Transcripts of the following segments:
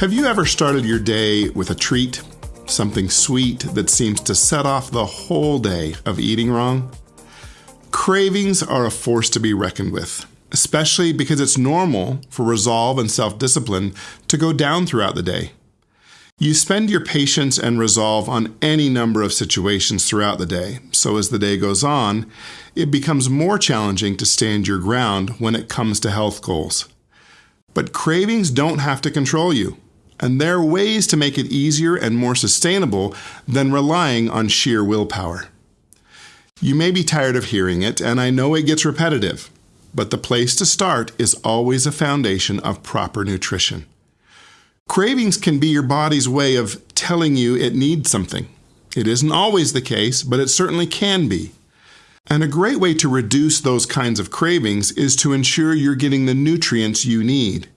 Have you ever started your day with a treat? Something sweet that seems to set off the whole day of eating wrong? Cravings are a force to be reckoned with, especially because it's normal for resolve and self discipline to go down throughout the day. You spend your patience and resolve on any number of situations throughout the day, so as the day goes on, it becomes more challenging to stand your ground when it comes to health goals. But cravings don't have to control you. And there are ways to make it easier and more sustainable than relying on sheer willpower. You may be tired of hearing it, and I know it gets repetitive, but the place to start is always a foundation of proper nutrition. Cravings can be your body's way of telling you it needs something. It isn't always the case, but it certainly can be. And a great way to reduce those kinds of cravings is to ensure you're getting the nutrients you need.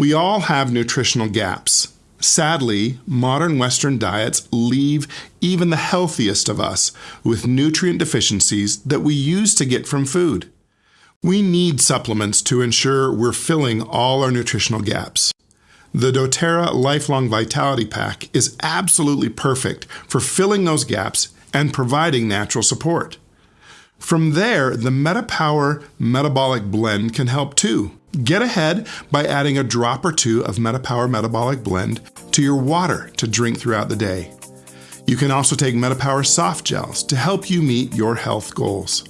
We all have nutritional gaps. Sadly, modern Western diets leave even the healthiest of us with nutrient deficiencies that we use to get from food. We need supplements to ensure we're filling all our nutritional gaps. The doTERRA Lifelong Vitality Pack is absolutely perfect for filling those gaps and providing natural support. From there, the MetaPower Metabolic Blend can help too. Get ahead by adding a drop or two of MetaPower Metabolic Blend to your water to drink throughout the day. You can also take MetaPower soft gels to help you meet your health goals.